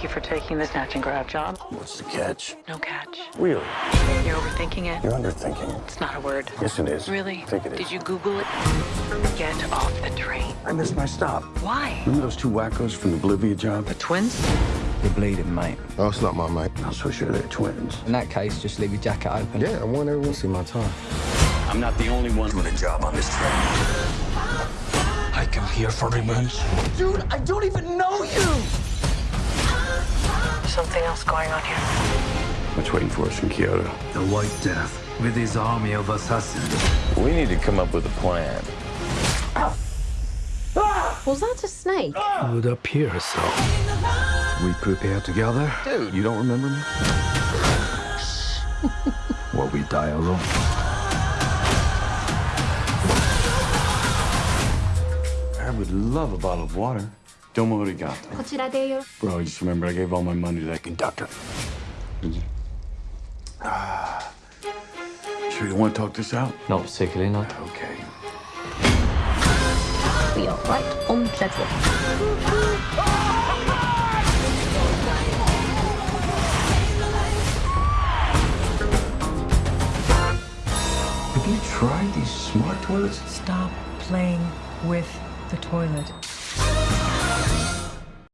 Thank you for taking the snatch and grab job. What's the catch? No catch. Really? You're overthinking it. You're underthinking. It's not a word. Yes, it is. Really? I think it is. Did you Google it? Get off the train. I missed my stop. Why? Remember those two wackos from the Bolivia job? The twins? You're bleeding, mate. Oh, it's not my mate. I'm so sure they're twins. In that case, just leave your jacket open. Yeah, I want everyone to see my tie. I'm not the only one doing a job on this train. I come here for revenge. Dude, I don't even know you! Something else going on here. What's waiting for us in Kyoto? The White Death with his army of assassins. We need to come up with a plan. Was that a snake? Would appear so. We prepare together. Dude, you don't remember me? Or we die alone. I would love a bottle of water. Domo arigato. こちらでよ。 Bro, I just remember I gave all my money to that conductor. Did you? Ah. Sure you want to talk this out? Not particularly, no. Okay. We are right on schedule. Have you tried these smart toilets? Stop playing with the toilet.